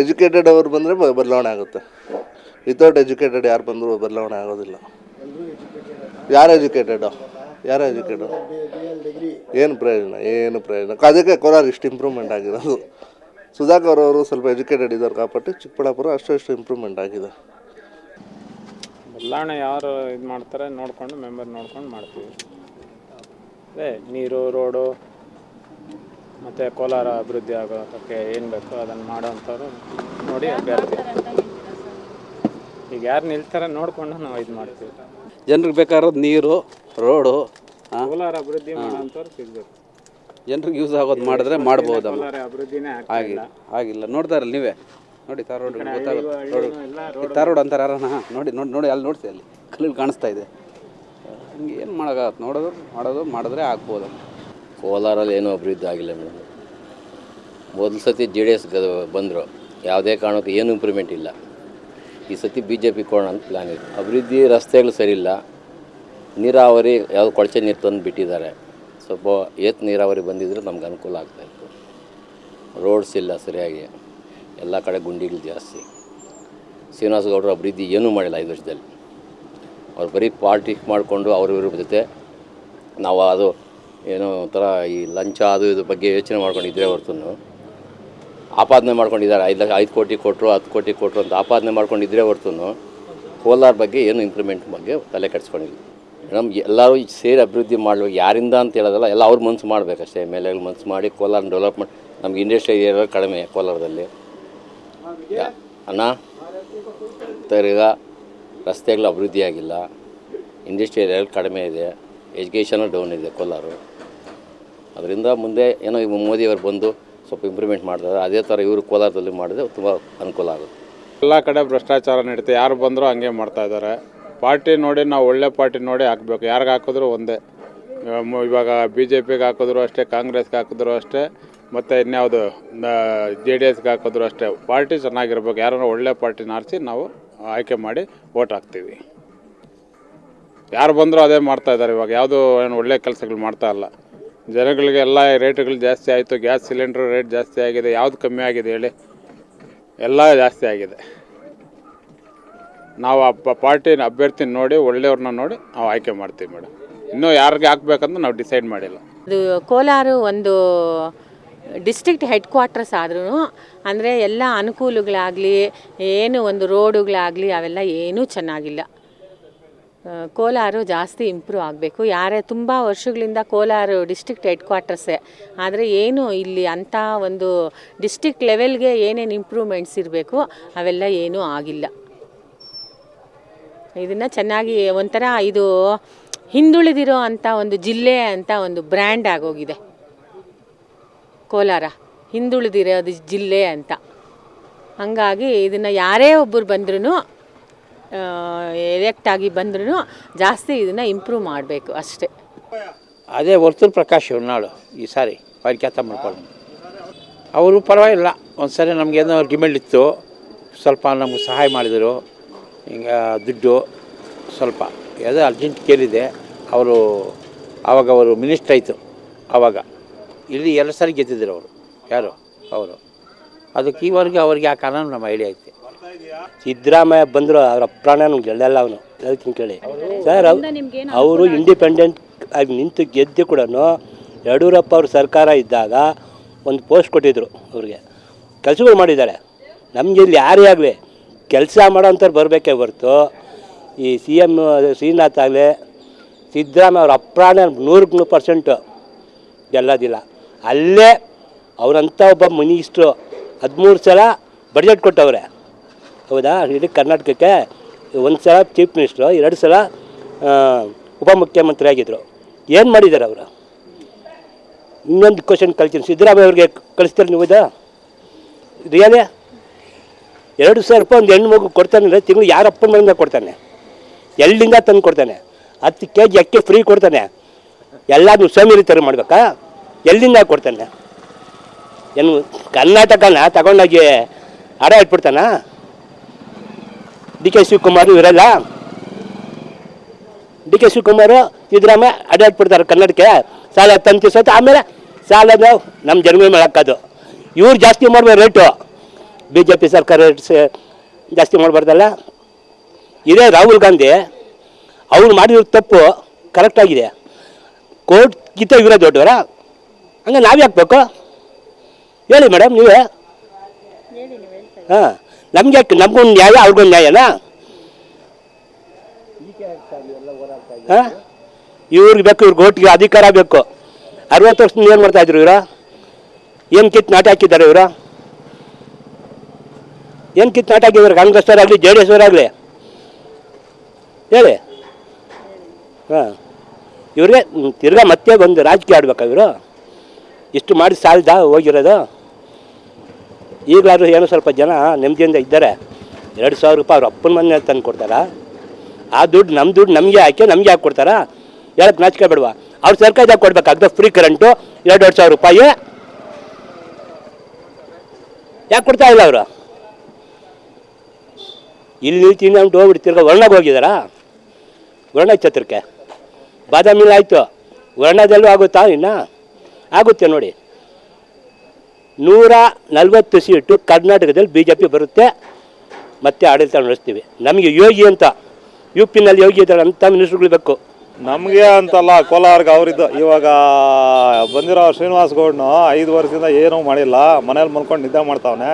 Educated ಅವ್ರು ಬಂದರೆ ಬದಲಾವಣೆ ಆಗುತ್ತೆ. ವಿತೌಟ್ ಎಜುಕೇಟೆಡ್ ಯಾರು ಬಂದರೂ ಬದಲಾವಣೆ ಆಗೋದಿಲ್ಲ. ಯಾರು ಎಜುಕೇಟೆಡು ಯಾರು ಎಜುಕೇಟೆಡ್ ಏನು ಪ್ರಯೋಜನ? ಏನು ಪ್ರಯೋಜನ? ಅದಕ್ಕೆ ಕೋಲಾರ ಇಷ್ಟು ಇಂಪ್ರೂವ್ಮೆಂಟ್ ಆಗಿರೋದು. ಸುಧಾಕರ್ ಅವರು ಸ್ವಲ್ಪ ಎಜುಕೇಟೆಡ್ ಇದ್ದಾರೆ ಕಾಪಾಟಿ ಚಿಕ್ಕಬಳ್ಳಾಪುರ ಅಷ್ಟು ಅಷ್ಟು ಇಂಪ್ರೂವ್ಮೆಂಟ್ ಆಗಿದೆ. ಬದಲಾವಣೆ ಯಾರು ಇದು ಮಾಡ್ತಾರೆ ನೋಡಿಕೊಂಡು ಮೆಂಬರ್ ನೋಡ್ಕೊಂಡು ಮಾಡ್ತೀವಿ. ಅದೇ ನೀರು ರೋಡು ಮತ್ತು ಕೋಲಾರ ಅಭಿವೃದ್ಧಿ ಆಗೋದಕ್ಕೆ ಏನು ಬೇಕೋ ಅದನ್ನು ಮಾಡೋವಂಥವ್ರು ನೋಡಿ ಅಭ್ಯರ್ಥಿ. ಈಗ ಯಾರು ನಿಲ್ತಾರೆ ನೋಡಿಕೊಂಡು ನಾವು ಇದು ಮಾಡ್ತೀವಿ. ಜನರಿಗೆ ಬೇಕಾಗಿರೋದು ನೀರು ರೋಡು ಕೋಲಾರ ಅಭಿವೃದ್ಧಿ ಮಾಡೋವಂಥವ್ರು ಸಿಗಬೇಕು. ಜನರಿಗೆ ಯೂಸ್ ಆಗೋದು ಮಾಡಿದ್ರೆ ಮಾಡ್ಬೋದು ಆಗಿಲ್ಲ ಆಗಿಲ್ಲ ನೋಡ್ತಾರಲ್ಲ ನೀವೇ. ನೋಡಿ ತಾರ್ ರೋಡ್ ಗೊತ್ತಾಗುತ್ತೆ ತಾರ್ ರೋಡ್. ಅಂತಾರೆ ನೋಡಿ ನೋಡಿ ನೋಡಿ ಅಲ್ಲಿ ನೋಡ್ತೀವಿ ಅಲ್ಲಿ. ಕಲ್ಲಲ್ಲಿ ಕಾಣಿಸ್ತಾ ಇದೆ. ಹಿಂಗೆ ಏನು ಮಾಡೋಕ್ಕಾಗತ್ತೆ? ನೋಡೋದು ಮಾಡೋದು ಮಾಡಿದ್ರೆ ಆಗ್ಬೋದಮ್ಮ ಕೋಲಾರಲ್ಲಿ ಏನೂ ಅಭಿವೃದ್ಧಿ ಆಗಿಲ್ಲ ಮೇಡಮ್. ಮೊದಲು ಸತಿ ಜೆ ಡಿ ಎಸ್ ಬಂದರು. ಯಾವುದೇ ಕಾರಣಕ್ಕೂ ಏನು ಇಂಪ್ರೂವ್ಮೆಂಟ್ ಇಲ್ಲ. ಈ ಸತಿ ಬಿ ಜೆ ಪಿ ಕೊಡೋಣ ಅಂತ ಪ್ಲ್ಯಾನ್ ಇದೆ ಅಭಿವೃದ್ಧಿ ರಸ್ತೆಗಳು ಸರಿಯಿಲ್ಲ ನೀರಾವರಿ ಯಾವುದು ಕೊಳಚೆ ನೀರು ತಂದು ಬಿಟ್ಟಿದ್ದಾರೆ. ಸ್ವಲ್ಪ ಏತ್ ನೀರಾವರಿ ಬಂದಿದ್ದರೆ ನಮ್ಗೆ ಅನುಕೂಲ ಆಗ್ತಾಯಿತ್ತು ರೋಡ್ಸ್ ಇಲ್ಲ ಸರಿಯಾಗಿ. ಎಲ್ಲ ಕಡೆ ಗುಂಡಿಗಳು ಜಾಸ್ತಿ. ಶ್ರೀನಿವಾಸ ಗೌಡರು ಅಭಿವೃದ್ಧಿ ಏನೂ ಮಾಡಿಲ್ಲ ಐದು ವರ್ಷದಲ್ಲಿ. ಅವ್ರು ಬರೀ ಪಾರ್ಟಿ ಮಾಡಿಕೊಂಡು ಅವ್ರ ಇವ್ರ ಜೊತೆ ನಾವು ಅದು ಏನೋ ಒಂಥರ ಈ ಲಂಚ ಅದು ಇದ್ರ ಬಗ್ಗೆ ಯೋಚನೆ ಮಾಡ್ಕೊಂಡಿದ್ರೆ ಹೊರತು. ಆಪಾದನೆ ಮಾಡ್ಕೊಂಡಿದ್ದಾರೆ. ಐದು ಲಕ್ಷ ಐದು ಕೋಟಿ ಕೊಟ್ಟರು ಹತ್ತು ಕೋಟಿ ಕೊಟ್ಟರು ಅಂತ ಆಪಾದನೆ ಮಾಡ್ಕೊಂಡಿದ್ರೆ ಹೊರತು. ಕೋಲಾರ ಬಗ್ಗೆ ಏನು ಇಂಪ್ರೂವ್ಮೆಂಟ್ ಬಗ್ಗೆ ತಲೆ ಕೆಡಿಸ್ಕೊಂಡಿಲ್ಲ. ಮೇಡಮ್ ಎಲ್ಲರೂ ಸೇರಿ ಅಭಿವೃದ್ಧಿ ಮಾಡಬೇಕು. ಯಾರಿಂದ ಅಂತ ಹೇಳೋದಲ್ಲ ಎಲ್ಲ ಅವ್ರ ಮನಸ್ಸು ಮಾಡಬೇಕಷ್ಟೇ. ಎಂ ಎಲ್ ಎಗಳು ಮನಸ್ಸು ಮಾಡಿ ಕೋಲಾರ ಡೆವಲಪ್ಮೆಂಟ್ ನಮ್ಗೆ ಇಂಡಸ್ಟ್ರಿ ಏರಿಯಾ ಕಡಿಮೆ ಕೋಲಾರದಲ್ಲಿ. ಯಾ- ಅಣ್ಣ? ತಿರ್ಗ ರಸ್ತೆಗಳು ಅಭಿವೃದ್ಧಿ ಆಗಿಲ್ಲ. ಇಂಡಸ್ಟ್ರಿ ಏರಿಯಾಗಳು ಕಡಿಮೆ ಇದೆ. ಎಜುಕೇಷನು ಡೌನ್ ಇದೆ ಕೋಲಾರ. ಅದರಿಂದ ಮುಂದೆ ಏನೋ ಈಗ ಮೋದಿಯವರು ಬಂದು ಸ್ವಲ್ಪ ಇಂಪ್ರೂವ್ಮೆಂಟ್ ಮಾಡ್ತಾರೆ. ಅದೇ ಥರ ಇವರು ಕೋಲಾರದಲ್ಲಿ ಮಾಡಿದ್ರೆ ತುಂಬ ಅನುಕೂಲ ಆಗುತ್ತೆ. ಎಲ್ಲ ಕಡೆ ಭ್ರಷ್ಟಾಚಾರ ನಡೀತೆ. ಯಾರು ಬಂದರೂ ಹಂಗೆ ಮಾಡ್ತಾ ಇದ್ದಾರೆ. ಪಾರ್ಟಿ ನೋಡಿ ನಾವು ಒಳ್ಳೆ ಪಾರ್ಟಿ ನೋಡಿ ಹಾಕ್ಬೇಕು. ಯಾರಿಗೆ ಹಾಕಿದ್ರು ಒಂದೇ. ಇವಾಗ ಬಿ ಜೆ ಪಿಗೆ ಹಾಕಿದ್ರು ಅಷ್ಟೇ, ಕಾಂಗ್ರೆಸ್ಗೆ ಹಾಕಿದ್ರು ಅಷ್ಟೇ, ಮತ್ತು ಇನ್ಯಾವುದು ಜೆ ಡಿ ಎಸ್ಗೆ ಹಾಕಿದ್ರು ಅಷ್ಟೇ. ಪಾರ್ಟಿ ಚೆನ್ನಾಗಿರ್ಬೇಕು. ಯಾರನ್ನ ಒಳ್ಳೆ ಪಾರ್ಟಿನ ಆರಿಸಿ ನಾವು ಆಯ್ಕೆ ಮಾಡಿ ಓಟ್ ಹಾಕ್ತೀವಿ. ಯಾರು ಬಂದರೂ ಅದೇ ಮಾಡ್ತಾ ಇದ್ದಾರೆ. ಇವಾಗ ಯಾವುದು ಏನು ಒಳ್ಳೆ ಕೆಲಸಗಳು ಮಾಡ್ತಾ ಇಲ್ಲ. ಜನಗಳಿಗೆ ಎಲ್ಲ ರೇಟ್ಗಳು ಜಾಸ್ತಿ ಆಯಿತು. ಗ್ಯಾಸ್ ಸಿಲಿಂಡ್ರ್ ರೇಟ್ ಜಾಸ್ತಿ ಆಗಿದೆ. ಯಾವುದು ಕಮ್ಮಿ ಆಗಿದೆ ಹೇಳಿ. ಎಲ್ಲ ಜಾಸ್ತಿ ಆಗಿದೆ. ನಾವು ಆ ಪಾರ್ಟಿ ಪಾರ್ಟಿನ ಅಭ್ಯರ್ಥಿನ ನೋಡಿ, ಒಳ್ಳೆಯವ್ರನ್ನ ನೋಡಿ ನಾವು ಆಯ್ಕೆ ಮಾಡ್ತೀವಿ ಮೇಡಮ್. ಇನ್ನೂ ಯಾರಿಗೆ ಹಾಕ್ಬೇಕಂತ ನಾವು ಡಿಸೈಡ್ ಮಾಡಿಲ್ಲ. ಅದು ಕೋಲಾರ ಒಂದು ಡಿಸ್ಟ್ರಿಕ್ಟ್ ಹೆಡ್ ಕ್ವಾರ್ಟರ್ಸ್ ಆದ್ರೂ ಅಂದರೆ ಎಲ್ಲ ಅನುಕೂಲಗಳಾಗಲಿ, ಏನು ಒಂದು ರೋಡುಗಳಾಗಲಿ, ಅವೆಲ್ಲ ಏನೂ ಚೆನ್ನಾಗಿಲ್ಲ. ಕೋಲಾರ ಜಾಸ್ತಿ ಇಂಪ್ರೂವ್ ಆಗಬೇಕು. ಯಾರೇ ತುಂಬ ವರ್ಷಗಳಿಂದ ಕೋಲಾರ ಡಿಸ್ಟ್ರಿಕ್ಟ್ ಹೆಡ್ ಕ್ವಾರ್ಟರ್ಸೇ ಆದರೆ ಏನು ಇಲ್ಲಿ ಅಂಥ ಒಂದು ಡಿಸ್ಟ್ರಿಕ್ಟ್ ಲೆವೆಲ್ಗೆ ಏನೇನು ಇಂಪ್ರೂವ್ಮೆಂಟ್ಸ್ ಇರಬೇಕು, ಅವೆಲ್ಲ ಏನೂ ಆಗಿಲ್ಲ. ಇದನ್ನು ಚೆನ್ನಾಗಿ ಒಂಥರ ಇದು ಹಿಂದುಳಿದಿರೋ ಅಂಥ ಒಂದು ಜಿಲ್ಲೆ ಅಂತ ಒಂದು ಬ್ರ್ಯಾಂಡ್ ಆಗೋಗಿದೆ. ಕೋಲಾರ, ಹಿಂದುಳಿದಿರೋದು ಜಿಲ್ಲೆ ಅಂತ. ಹಂಗಾಗಿ ಇದನ್ನು ಯಾರೇ ಒಬ್ಬರು ಬಂದ್ರೂ ಎಲೆಕ್ಟ್ ಆಗಿ ಬಂದ್ರೂ ಜಾಸ್ತಿ ಇದನ್ನು ಇಂಪ್ರೂವ್ ಮಾಡಬೇಕು ಅಷ್ಟೇ. ಅದೇ ವರ್ತೂರು ಪ್ರಕಾಶ್ ಹೊನ್ನಾಳು ಈ ಸಾರಿ ಅವ್ರಿಗೆ ಕೆಲಸ ಮಾಡ್ಕೊಂಡು ಅವರು ಪರವಾಗಿಲ್ಲ ಒಂದು ಸರಿ ನಮಗೇನೋ ಡಿಮ್ಯಾಂಡ್ ಇತ್ತು, ಸ್ವಲ್ಪ ನಮ್ಗೆ ಸಹಾಯ ಮಾಡಿದರು, ಹಿಂಗೆ ದುಡ್ಡು ಸ್ವಲ್ಪ. ಯಾವುದೋ ಅರ್ಜೆಂಟ್ ಕೇಳಿದೆ, ಅವರು ಆವಾಗ ಅವರು ಮಿನಿಸ್ಟ್ರ್ ಆಯಿತು ಆವಾಗ ಇಲ್ಲಿ ಎರಡು ಸಾರಿ ಗೆದ್ದಿದ್ರು ಅವರು, ಯಾರು? ಅವರು. ಅದಕ್ಕೆ ಈವರೆಗೂ ಅವ್ರಿಗೆ ಆ ಕಾರಣ ನಮ್ಮ ಐಡಿಯಾ ಐತೆ. ಸಿದ್ದರಾಮಯ್ಯ ಬಂದರು ಅವರ ಪ್ರಾಣ ನಮ್ಗೆ ಗೆಲ್ಲಲ್ಲ ಅವನು. ಹೇಳ್ತೀನಿ ಕೇಳಿ. ಸರ್ ಅವರು ಇಂಡಿಪೆಂಡೆಂಟ್ ಆಗಿ ನಿಂತು ಗೆದ್ದು ಕೂಡ ಯಡಿಯೂರಪ್ಪ ಅವ್ರ ಸರ್ಕಾರ ಇದ್ದಾಗ ಒಂದು ಪೋಸ್ಟ್ ಕೊಟ್ಟಿದ್ರು ಅವ್ರಿಗೆ. ಕೆಲಸಗಳು ಮಾಡಿದ್ದಾರೆ. ನಮಗೆ ಇಲ್ಲಿ ಯಾರೇ ಆಗಲಿ ಕೆಲಸ ಮಾಡೋಂಥವ್ರು ಬರಬೇಕೇ ಹೊರ್ತು. ಈ ಸಿ ಎಂ ಶ್ರೀನಾಥ್ ಆಗಲಿ ಸಿದ್ದರಾಮಯ್ಯ ಅವ್ರ ಅಪ್ರಾಣ ನೂರಕ್ಕೆ ನೂರು ಪರ್ಸೆಂಟು ಗೆಲ್ಲೋದಿಲ್ಲ. ಅಲ್ಲೇ ಅವರಂಥ ಒಬ್ಬ ಮಿನಿಸ್ಟ್ರು ಹದಿಮೂರು ಸಲ ಬಡ್ಜೆಟ್ ಕೊಟ್ಟವ್ರೆ. ಹೌದಾ? ಇಡೀ ಕರ್ನಾಟಕಕ್ಕೆ ಒಂದು ಸಲ ಚೀಫ್ ಮಿನಿಸ್ಟ್ರು ಎರಡು ಸಲ ಉಪಮುಖ್ಯಮಂತ್ರಿ ಆಗಿದ್ದರು ಏನು ಮಾಡಿದ್ದಾರೆ ಅವರು? ಇನ್ನೊಂದು ಕ್ವಶನ್ ಕಳ್ತೀನಿ ಸಿದ್ದರಾಮಯ್ಯ ಅವ್ರಿಗೆ ಕಳಿಸ್ತಾರೆ ನೀವು ಇದು ರಿಯಲೇ ಎರಡು ಸಾವಿರ ರೂಪಾಯಿ ಒಂದು ಹೆಣ್ಣು ಮಗು ಕೊಡ್ತಾನೆ ಅಂದರೆ ತಿಂಗಳು ಯಾರ ಅಪ್ಪನ ಮನೆಯಿಂದ ಕೊಡ್ತಾನೆ? ಎಲ್ಲಿಂದ ತಂದು ಕೊಡ್ತಾನೆ? ಹತ್ತು ಕೆ ಜಿ ಅಕ್ಕಿ ಫ್ರೀ ಕೊಡ್ತಾನೆ? ಎಲ್ಲಾದ್ರೂ ಸ್ವಾಮಿ ಥರ ಮಾಡಬೇಕಾ? ಎಲ್ಲಿಂದ ಕೊಡ್ತಾನೆ? ಏನು ಕರ್ನಾಟಕನ ತಗೊಂಡೋಗಿ ಹಡ ಇಟ್ಬಿಡ್ತಾನ? ಡಿ ಕೆ ಶಿವಕುಮಾರ್ ಇವರೆಲ್ಲ ಡಿ ಕೆ ಶಿವಕುಮಾರ್ ಸಿದ್ದರಾಮಯ್ಯ ಅಡ ಇಟ್ಬಿಡ್ತಾರೆ ಕನ್ನಡಕ್ಕೆ. ಸಾಲ ತಂತಿ ಸತ್ತು ಆಮೇಲೆ ಸಾಲದ ನಮ್ಮ ಜನ್ಮ ಮೇಲೆ ಹಾಕೋದು ಇವ್ರು ಜಾಸ್ತಿ ಮಾಡ್ಬೋದು ರೇಟು ಬಿ ಜೆ ಪಿ ಸರ್ಕಾರ ರೇಟ್ಸ್ ಜಾಸ್ತಿ ಮಾಡಬಾರ್ದಲ್ಲ. ಇದೇ ರಾಹುಲ್ ಗಾಂಧಿ ಅವ್ರು ಮಾಡಿರೋ ತಪ್ಪು ಕರೆಕ್ಟಾಗಿದೆ ಕೋರ್ಟ್ ಗಿತ್ತ ಇವರೇ ದೊಡ್ಡವರ. ಹಂಗೆ ನಾವು ಹಾಕ್ಬೇಕು? ಹೇಳಿ ಮೇಡಮ್ ನೀವೇ? ಹಾಂ. ನಮ್ಗೆ ನಮಗೊಂದು ನ್ಯಾಯ, ಅವ್ರಿಗೊಂದು ನ್ಯಾಯನಾ? ಇವ್ರಿಗೆ ಬೇಕು, ಇವ್ರಿಗೆ ಓಟ್ಗೆ ಅಧಿಕಾರ ಬೇಕು. ಅರವತ್ತು ವರ್ಷದಿಂದ ಏನು ಮಾಡ್ತಾ ಇದ್ರು ಇವರು? ಏನು ಕಿತ್ತು ನಾಟ ಹಾಕಿದ್ದಾರೆ ಇವರು? ಏನು ಕಿತ್ತು ನಾಟ ಹಾಕಿದ್ದಾರೆ? ಕಾಂಗ್ರೆಸ್ ಅವರಾಗಲಿ ಜೆ ಡಿ ಎಸ್ ಆಗಲಿ? ಹೇಳಿ. ಹಾಂ. ಇವ್ರಿಗೆ ತಿರ್ಗಾ ಮತ್ತೆ ಬಂದು ರಾಜಕೀಯ ಆಡ್ಬೇಕಾ ಇವರು? ಇಷ್ಟು ಮಾಡಿ ಸಾಲದ? ಹೋಗಿರೋದು? ಈಗಲಾದ್ರೂ ಏನೋ ಸ್ವಲ್ಪ ಜನ ನೆಮ್ಮದಿಯಿಂದ ಇದ್ದಾರೆ. ಎರಡು ಸಾವಿರ ರೂಪಾಯಿ ಅವ್ರ ಅಪ್ಪನ ಮನೆ ತಂದು ಕೊಡ್ತಾರಾ. ಆ ದುಡ್ಡು ನಮ್ಮ ದುಡ್ಡು ನಮಗೆ ಹಾಕಿ ನಮಗೆ ಹಾಕಿ ಕೊಡ್ತಾರಾ. ಹೇಳಕ್ಕೆ ನಾಚಿಕೆ ಬಿಡುವ? ಅವ್ರು ಸರ್ಕಾರದಾಗ ಕೊಡ್ಬೇಕಾಗ್ತದೆ. ಫ್ರೀ ಕರೆಂಟು ಎರಡು ಸಾವಿರ ರೂಪಾಯಿ. ಯಾಕೆ ಕೊಡ್ತಾ ಇಲ್ಲ ಅವರು? ಇಲ್ಲಿ ನಮ್ಮ ಹೋಗ್ಬಿಟ್ಟು ತಿರ್ಗಾ ವರ್ಣಗೆ ಹೋಗಿದ್ದಾರಾ ವರ್ಣ ಛತ್ರಕ್ಕೆ ಬಾದಾಮಿಲ್ಲ ಆಯಿತು. ವರ್ಣದಲ್ಲೂ ಆಗುತ್ತಾ ಇನ್ನು? ಆಗುತ್ತೆ ನೋಡಿ. ನೂರ ನಲವತ್ತು ಸೀಟು ಕರ್ನಾಟಕದಲ್ಲಿ ಬಿ ಜೆ ಪಿ ಬರುತ್ತೆ, ಮತ್ತೆ ಆಡಳಿತ ನಡೆಸ್ತೀವಿ. ನಮಗೆ ಯೋಗಿ ಅಂತ, ಯು ಪಿನಲ್ಲಿ ಯೋಗಿ ಇದ್ದಾರೆ ಅಂತ ಮಿನಿಸ್ಟ್ರುಗಳು ಬೇಕು. ನಮಗೆ ಅಂತಲ್ಲ, ಕೋಲಾರ್ಗೆ ಅವರಿದ್ದು. ಇವಾಗ ಬಂದಿರೋ ಶ್ರೀನಿವಾಸ್ ಗೌಡ್ನು ಐದು ವರ್ಷದಿಂದ ಏನೂ ಮಾಡಿಲ್ಲ, ಮನೇಲಿ ಮಲ್ಕೊಂಡು ನಿದ್ದೆ ಮಾಡ್ತಾವನೆ.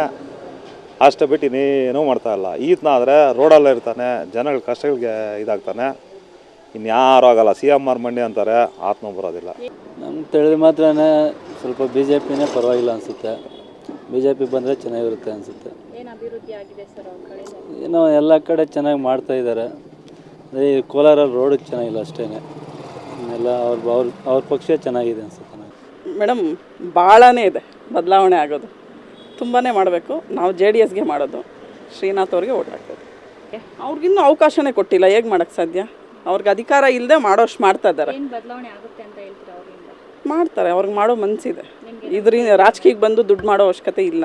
ಅಷ್ಟು ಬಿಟ್ಟು ಇನ್ನೇನೂ ಮಾಡ್ತಾ ಇಲ್ಲ. ಈತನಾದರೆ ರೋಡಲ್ಲೇ ಇರ್ತಾನೆ, ಜನಗಳ ಕಷ್ಟಗಳಿಗೆ ಇದಾಗ್ತಾನೆ. ಇನ್ಯಾರೂ ಆಗಲ್ಲ ಸಿ ಎಂ ಆರ್ ಮಂಡಿ ಅಂತಾರೆ ಆತ್ಮ ಬರೋದಿಲ್ಲ. ನಮ್ಗೆ ತಿಳಿದ ಮಾತ್ರ ಸ್ವಲ್ಪ ಬಿ ಜೆ ಪಿನೇ ಪರವಾಗಿಲ್ಲ ಅನಿಸುತ್ತೆ. ಬಿ ಜೆ ಪಿ ಬಂದರೆ ಚೆನ್ನಾಗಿರುತ್ತೆ ಅನಿಸುತ್ತೆ. ಏನೋ ಎಲ್ಲ ಕಡೆ ಚೆನ್ನಾಗಿ ಮಾಡ್ತಾ ಇದ್ದಾರೆ ಅದೇ ಈ ಕೋಲಾರ ರೋಡ್ ಚೆನ್ನಾಗಿಲ್ಲ ಅಷ್ಟೇ ಎಲ್ಲ ಅವ್ರ ಅವ್ರ ಅವ್ರ ಪಕ್ಷ ಚೆನ್ನಾಗಿದೆ ಅನಿಸುತ್ತೆ ನನಗೆ ಮೇಡಮ್ ಭಾಳನೇ ಇದೆ ಬದಲಾವಣೆ ಆಗೋದು. ತುಂಬಾ ಮಾಡಬೇಕು. ನಾವು ಜೆ ಡಿ ಎಸ್ಗೆ ಮಾಡೋದು. ಶ್ರೀನಾಥ್ ಅವ್ರಿಗೆ ಓಟ್ ಹಾಕೋದು ಅವ್ರಿಗಿನ್ನೂ ಅವಕಾಶನೇ ಕೊಟ್ಟಿಲ್ಲ. ಹೇಗೆ ಮಾಡೋಕ್ಕೆ ಸಾಧ್ಯ? ಅವ್ರಿಗೆ ಅಧಿಕಾರ ಇಲ್ಲದೆ ಮಾಡೋಷ್ಟು ಮಾಡ್ತಾ ಇದ್ದಾರೆ. ಮಾಡ್ತಾರೆ ಅವ್ರಿಗೆ ಮಾಡೋ ಮನಸ್ಸಿದೆ ಇದರಿಂದ ರಾಜಕೀಯಕ್ಕೆ ಬಂದು ದುಡ್ಡು ಮಾಡೋ ಅವಶ್ಯಕತೆ ಇಲ್ಲ.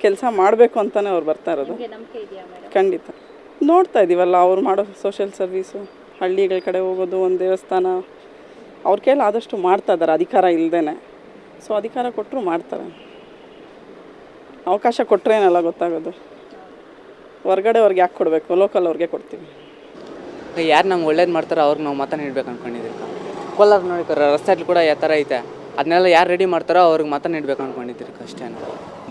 ಕೆಲಸ ಮಾಡಬೇಕು ಅಂತಲೇ ಅವ್ರು ಬರ್ತಾ ಇರೋದು. ಖಂಡಿತ. ನೋಡ್ತಾ ಇದ್ದೀವಲ್ಲ ಅವ್ರು ಮಾಡೋ ಸೋಷಿಯಲ್ ಸರ್ವೀಸು ಹಳ್ಳಿಗಳ ಕಡೆ ಹೋಗೋದು ಒಂದು ದೇವಸ್ಥಾನ ಅವ್ರ ಕೈಲಿ ಆದಷ್ಟು ಮಾಡ್ತಾ ಇದ್ದಾರೆ ಅಧಿಕಾರ ಇಲ್ಲದೇ ಸೊ ಅಧಿಕಾರ ಕೊಟ್ಟರು ಮಾಡ್ತಾರೆ. ಅವಕಾಶ ಕೊಟ್ಟರೇನಲ್ಲ ಗೊತ್ತಾಗೋದು. ಹೊರ್ಗಡೆ ಅವ್ರಿಗೆ ಯಾಕೆ ಕೊಡಬೇಕು? ಲೋಕಲ್ ಅವ್ರಿಗೆ ಕೊಡ್ತೀವಿ. ಯಾರು ನಮ್ಗೆ ಒಳ್ಳೇದು ಮಾಡ್ತಾರೋ ಅವ್ರಿಗೆ ನಾವು ಮತ ನೀಡ್ಬೇಕು ಅನ್ಕೊಂಡಿದ್ದೀವಿ ಕೋಲಾರ ನೋಡಿ ರಸ್ತೆಯಲ್ಲಿ ಕೂಡ ಯಾವ ಥರ ಐತೆ. ಅದನ್ನೆಲ್ಲ ಯಾರು ರೆಡಿ ಮಾಡ್ತಾರೋ ಅವ್ರಿಗೆ ಮತ ನೀಡ್ಬೇಕು ಅನ್ಕೊಂಡಿದ್ದೀರಿ ಅಷ್ಟೇ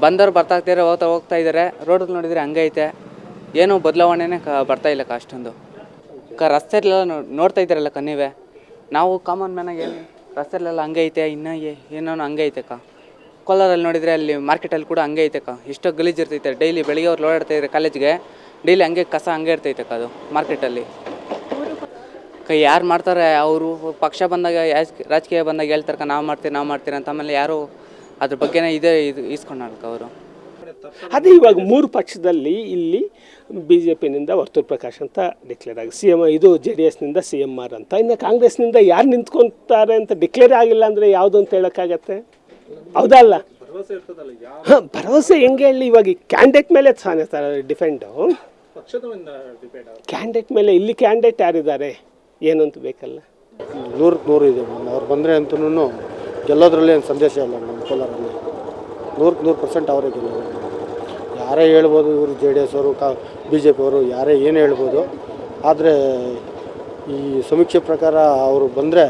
ಬಂದವ್ರು ಬರ್ತಾ ಇದ್ದಾರೆ ಹೋಗ್ತಾ ಹೋಗ್ತಾ ಇದ್ದಾರೆ ರೋಡ್ ನೋಡಿದರೆ ಹಂಗೆ ಐತೆ. ಏನೂ ಬದಲಾವಣೆನೇ ಕ, ಬರ್ತಾ ಇಲ್ಲ ಅಷ್ಟೊಂದು. ಕ ರಸ್ತೆಲೆಲ್ಲ ನೋಡ್ತಾ ಇದ್ದಾರಲ್ಲ ಕ ನೀವೇ? ನಾವು ಕಾಮನ್ ಮ್ಯಾನಾಗಿ ಏನು ರಸ್ತೆಲೆಲ್ಲ ಹಂಗೆ ಐತೆ, ಇನ್ನೂ ಏನೋ ಹಂಗೆ ಐತೆ ಕ. ಕೋಲಾರಲ್ಲಿ ನೋಡಿದರೆ ಅಲ್ಲಿ ಮಾರ್ಕೆಟಲ್ಲಿ ಕೂಡ ಹಂಗೆ ಐತೆ ಕ. ಎಷ್ಟೋ ಗಲೀಜು ಇರ್ತೈತೆ. ಡೈಲಿ ಬೆಳಿಗ್ಗೆ ಅವ್ರು ಓಡಾಡ್ತಾ ಕಾಲೇಜ್ಗೆ ಡೈಲಿ ಹಂಗೆ ಕಸ ಹಂಗೆ ಇರ್ತೈತೆ ಅದು ಮಾರ್ಕೆಟಲ್ಲಿ ಯಾರು ಮಾಡ್ತಾರೆ? ಅವರು ಪಕ್ಷ ಬಂದಾಗ ರಾಜಕೀಯ ಬಂದಾಗ ಹೇಳ್ತಾರೆ ನಾವು ಮಾಡ್ತೀವಿ ನಾವು ಮಾಡ್ತೀರಿ ಅಂತ ಆಮೇಲೆ ಯಾರು ಅದ್ರ ಬಗ್ಗೆನೇ ಇದೇ ಇದು ಈಸ್ಕೊಂಡಾರ್ಕ ಅವರು. ಅದೇ ಇವಾಗ ಮೂರು ಪಕ್ಷದಲ್ಲಿ ಇಲ್ಲಿ ಬಿ ಜೆ ಪಿನಿಂದ ವರ್ತೂರ್ ಪ್ರಕಾಶ್ ಅಂತ ಡಿಕ್ಲೇರ್ ಆಗಿ ಸಿ ಎಂ ಇದು ಜೆ ಡಿ ಎಸ್ನಿಂದ ಸಿ ಎಂ ಆರ್ ಅಂತ. ಇನ್ನು ಕಾಂಗ್ರೆಸ್ನಿಂದ ಯಾರು ನಿಂತ್ಕೊತಾರೆ ಅಂತ ಡಿಕ್ಲೇರ್ ಆಗಿಲ್ಲ ಅಂದರೆ ಯಾವುದು ಅಂತ ಹೇಳೋಕ್ಕಾಗತ್ತೆ? ಹೌದಲ್ಲ ಹಾಂ ಭರವಸೆ ಹೆಂಗೆ ಹೇಳಿ ಇವಾಗ ಕ್ಯಾಂಡಿಡೇಟ್ ಮೇಲೆ ತಾನೇ ಡಿಫೆಂಡು ಕ್ಯಾಂಡಿಡೇಟ್ ಮೇಲೆ ಇಲ್ಲಿ ಕ್ಯಾಂಡಿಡೇಟ್ ಯಾರಿದ್ದಾರೆ? ಏನು ಅಂತ ಬೇಕಲ್ಲ? ನೂರಕ್ಕೆ ನೂರು ಇದೆ ಮೇಡಮ್. ಅವ್ರು ಬಂದರೆ ಅಂತೂ ಗೆಲ್ಲೋದ್ರಲ್ಲಿ ಏನು ಸಂದೇಶ ಇಲ್ಲ ನಮ್ಮ ಕೋಲಾರಲ್ಲಿ. ನೂರಕ್ಕೆ ನೂರು ಪರ್ಸೆಂಟ್ ಅವರೇ ಗೆಲ್ಲೋದು ಯಾರೇ ಹೇಳ್ಬೋದು ಇವರು ಜೆ ಡಿ ಎಸ್ ಅವರು, ಕಾ, ಬಿ ಜೆ ಪಿ ಅವರು, ಯಾರೇ ಏನು ಹೇಳ್ಬೋದು, ಆದರೆ ಈ ಸಮೀಕ್ಷೆ ಪ್ರಕಾರ ಅವರು ಬಂದರೆ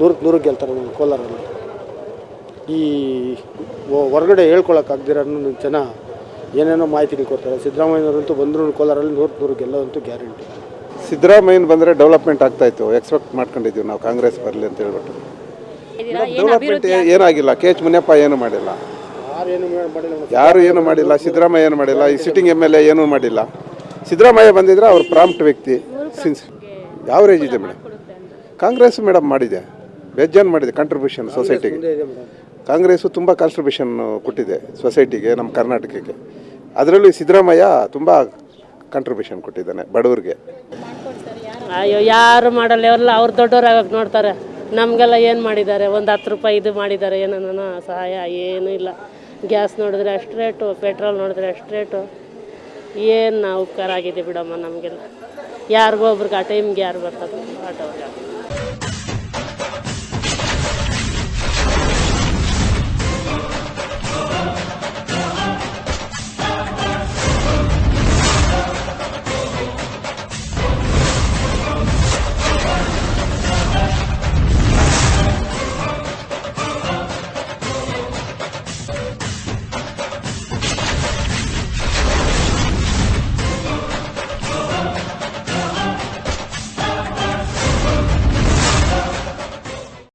ನೂರಕ್ಕೆ ನೂರು ಗೆಲ್ತಾರೆ ನಮ್ಮ ಕೋಲಾರಲ್ಲಿ. ಈ ಹೊರಗಡೆ ಹೇಳ್ಕೊಳಕ್ಕಾಗ್ದಿರೋ ಜನ ಏನೇನೋ ಮಾಹಿತಿಗಳು ಕೊಡ್ತಾರೆ. ಸಿದ್ದರಾಮಯ್ಯನವರಂತೂ ಬಂದರೂ ಕೋಲಾರಲ್ಲಿ ನೂರಕ್ಕೆ ನೂರು ಗೆಲ್ಲೋದಂತೂ ಗ್ಯಾರಂಟಿ. ಸಿದ್ದರಾಮಯ್ಯನ ಬಂದರೆ ಡೆವಲಪ್ಮೆಂಟ್ ಆಗ್ತಾ ಇತ್ತು. ಎಕ್ಸ್ಪೆಕ್ಟ್ ಮಾಡ್ಕೊಂಡಿದ್ದೀವಿ ನಾವು ಕಾಂಗ್ರೆಸ್ ಬರಲಿ ಅಂತ ಹೇಳ್ಬಿಟ್ಟು. ಡೆವಲಪ್ಮೆಂಟ್ ಏನಾಗಿಲ್ಲ. ಕೆ ಎಚ್ ಮುನಿಯಪ್ಪ ಏನು ಮಾಡಿಲ್ಲ. ಯಾರು ಏನು ಮಾಡಿಲ್ಲ ಸಿದ್ದರಾಮಯ್ಯ ಏನು ಮಾಡಿಲ್ಲ ಈ ಸಿಟ್ಟಿಂಗ್ ಎಂ ಎಲ್ ಎ ಏನೂ ಮಾಡಿಲ್ಲ. ಸಿದ್ದರಾಮಯ್ಯ ಬಂದಿದ್ರೆ ಅವ್ರು ಪ್ರಾಂಪ್ಟ್ ವ್ಯಕ್ತಿ. ಸಿನ್ಸ್ ಯಾವ ರೇಜ್ ಇದೆ ಮೇಡಮ್? ಕಾಂಗ್ರೆಸ್ ಮೇಡಮ್ ಮಾಡಿದೆ. ಬೇಜಾನ್ ಮಾಡಿದೆ ಕಾಂಟ್ರಿಬ್ಯೂಷನ್ ಸೊಸೈಟಿಗೆ ಕಾಂಗ್ರೆಸ್ಸು ತುಂಬ ಕಾಂಟ್ರಿಬ್ಯೂಷನ್ ಕೊಟ್ಟಿದೆ ಸೊಸೈಟಿಗೆ ನಮ್ಮ ಕರ್ನಾಟಕಕ್ಕೆ. ಅದರಲ್ಲೂ ಸಿದ್ದರಾಮಯ್ಯ ತುಂಬ ಕಾಂಟ್ರಿಬ್ಯೂಷನ್ ಕೊಟ್ಟಿದ್ದಾನೆ ಬಡವರಿಗೆ. ಅಯ್ಯೋ, ಯಾರು ಮಾಡಲ್ಲ ಎಲ್ಲ ಅವ್ರು ದೊಡ್ಡವ್ರಾಗಕ್ಕೆ ನೋಡ್ತಾರೆ. ನಮಗೆಲ್ಲ ಏನು ಮಾಡಿದ್ದಾರೆ? ಒಂದು ಹತ್ತು ರೂಪಾಯಿ ಇದು ಮಾಡಿದ್ದಾರೆ. ಏನನ್ನ ಸಹಾಯ, ಏನೂ ಇಲ್ಲ. ಗ್ಯಾಸ್ ನೋಡಿದ್ರೆ ಅಷ್ಟು ರೇಟು, ಪೆಟ್ರೋಲ್ ನೋಡಿದ್ರೆ ಅಷ್ಟು ರೇಟು. ಏನು ನಾವು ಉಪಕಾರ ಆಗಿದೆ ಬಿಡಮ್ಮ ನಮಗೆಲ್ಲ. ಯಾರಿಗೋ ಒಬ್ರಿಗೆ ಆ ಟೈಮ್ಗೆ ಯಾರು ಬರ್ತದೆ ಆಟೋಗೆ